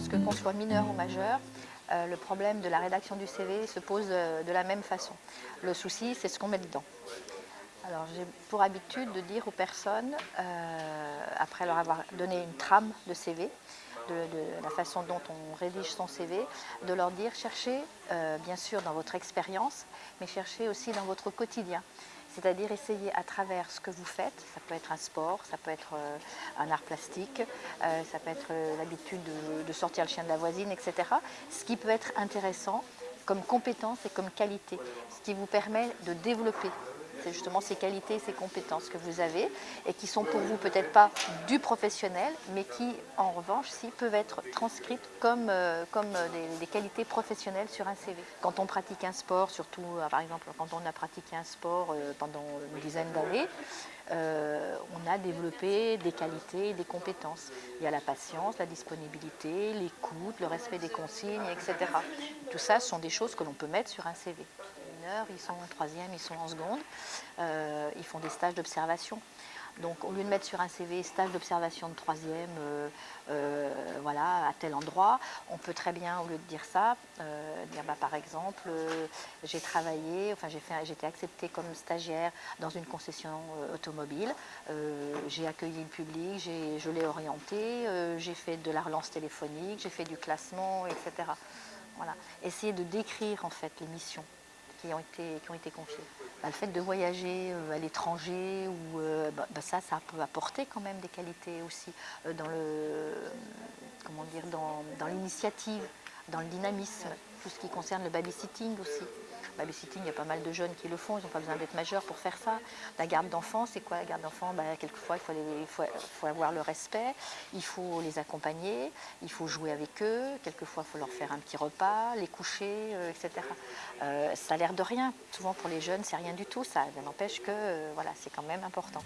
soit mineur ou majeur, euh, le problème de la rédaction du CV se pose euh, de la même façon. Le souci, c'est ce qu'on met dedans. Alors j'ai pour habitude de dire aux personnes, euh, après leur avoir donné une trame de CV, de, la façon dont on rédige son CV, de leur dire cherchez bien sûr dans votre expérience, mais cherchez aussi dans votre quotidien. C'est-à-dire essayer à travers ce que vous faites, ça peut être un sport, ça peut être euh, un art plastique, euh, ça peut être euh, l'habitude de, sortir le chien de la voisine, etc. Ce qui peut être intéressant comme compétence et comme qualité, ce qui vous permet de développer c'est justement ces qualités, ces compétences que vous avez et qui sont pour vous peut-être pas du professionnel, mais qui en revanche peuvent être transcrites comme, euh, des, qualités professionnelles sur un CV. Quand on pratique un sport, surtout euh, par exemple quand on a pratiqué un sport euh, pendant une dizaine d'années, on a développé des qualités des compétences. Il y a la patience, la disponibilité, l'écoute, le respect des consignes, etc. Tout ça sont des choses que l'on peut mettre sur un CV ils sont en troisième, ils sont en seconde, euh, ils font des stages d'observation. Donc au lieu de mettre sur un CV stage d'observation de troisième, euh, euh, voilà, à tel endroit, on peut très bien, au lieu de dire ça, dire bah, par exemple, j'ai travaillé, enfin j'ai été acceptée comme stagiaire dans une concession automobile, j'ai accueilli le public, je l'ai orienté, j'ai fait de la relance téléphonique, j'ai fait du classement, etc. Voilà. Essayer de décrire en fait les missions qui ont été, qui ont été confiés. Bah, le fait de voyager euh, à l'étranger, euh, bah, bah, ça, ça peut apporter quand même des qualités aussi euh, dans le, comment dire, dans, dans l'initiative, dans le dynamisme, tout ce qui concerne le babysitting aussi. Babysitting, il y a pas mal de jeunes qui le font, ils n'ont pas besoin d'être majeurs pour faire ça. La garde d'enfants, c'est quoi la garde d'enfants? Bah, Quelquefois, il faut, il, faut, faut, avoir le respect, il faut les accompagner, il faut jouer avec eux, quelquefois, il faut leur faire un petit repas, les coucher, euh, etc. Euh, ça a l'air de rien. Souvent, pour les jeunes, c'est rien du tout. Ça, n'empêche que euh, voilà, c'est quand même important.